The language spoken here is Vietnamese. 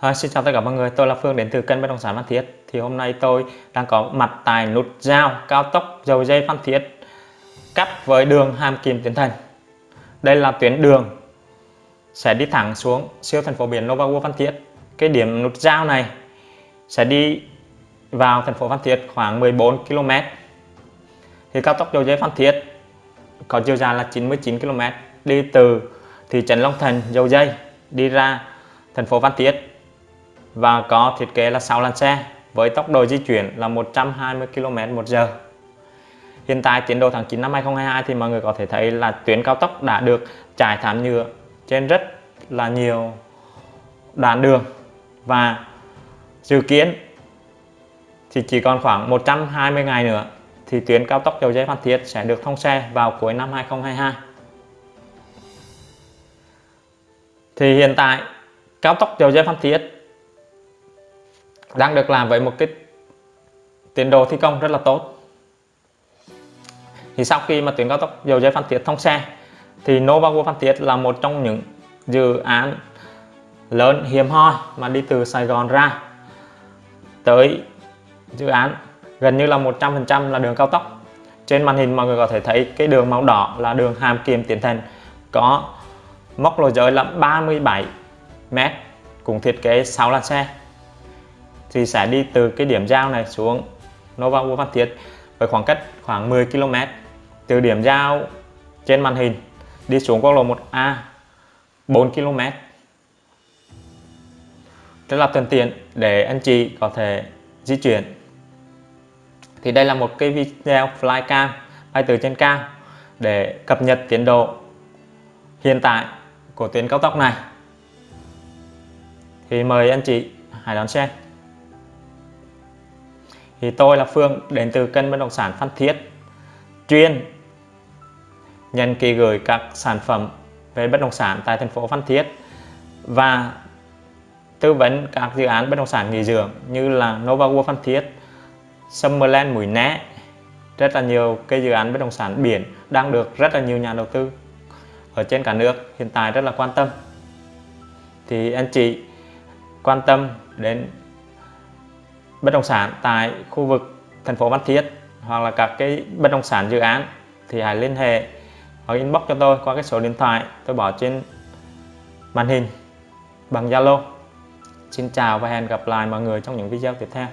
À, xin chào tất cả mọi người, tôi là Phương đến từ kênh bất động sản Phan Thiết. Thì hôm nay tôi đang có mặt tại nút giao cao tốc dầu dây Phan Thiết cắt với đường Hàm Kim Tiến Thành. Đây là tuyến đường sẽ đi thẳng xuống siêu thành phố biển Nova World Phan Thiết. Cái điểm nút giao này sẽ đi vào thành phố Phan Thiết khoảng 14 km. Thì cao tốc dầu dây Phan Thiết có chiều dài là 99 km đi từ thị trấn Long Thành dầu dây đi ra thành phố Phan Thiết và có thiết kế là 6 làn xe với tốc độ di chuyển là 120 km một giờ. Hiện tại tiến độ tháng 9 năm 2022 thì mọi người có thể thấy là tuyến cao tốc đã được trải thảm nhựa trên rất là nhiều đoạn đường và dự kiến thì chỉ còn khoảng 120 ngày nữa thì tuyến cao tốc dầu dây Phan Thiết sẽ được thông xe vào cuối năm 2022. Thì hiện tại, cao tốc dầu dây Phan Thiết đang được làm với một cái tiến độ thi công rất là tốt. Thì sau khi mà tuyến cao tốc dầu dây Phan Thiết thông xe, thì Novago Phan Thiết là một trong những dự án lớn hiếm hoi mà đi từ Sài Gòn ra tới dự án gần như là 100% là đường cao tốc. Trên màn hình mọi người có thể thấy cái đường màu đỏ là đường Hàm Kiềm Tiến Thành, có mốc lối giới là 37 m cùng thiết kế 6 làn xe thì sẽ đi từ cái điểm giao này xuống Nova Vua Phan Thiết với khoảng cách khoảng 10 km từ điểm giao trên màn hình đi xuống quốc lộ 1A 4 km rất là thuận tiện để anh chị có thể di chuyển. Thì đây là một cái video flycam, bay từ trên cao để cập nhật tiến độ hiện tại của tuyến cao tốc này. Thì mời anh chị hãy đón xem thì tôi là Phương đến từ kênh bất động sản Phan Thiết. Chuyên nhận kỳ gửi các sản phẩm về bất động sản tại thành phố Phan Thiết và tư vấn các dự án bất động sản nghỉ dưỡng như là Nova World Phan Thiết, Summerland Mũi Né. Rất là nhiều cái dự án bất động sản biển đang được rất là nhiều nhà đầu tư ở trên cả nước hiện tại rất là quan tâm. Thì anh chị quan tâm đến bất động sản tại khu vực thành phố Phan Thiết hoặc là các cái bất động sản dự án thì hãy liên hệ hoặc inbox cho tôi qua cái số điện thoại tôi bỏ trên màn hình bằng Zalo. Xin chào và hẹn gặp lại mọi người trong những video tiếp theo.